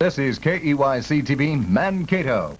This is KEYC-TV Mankato.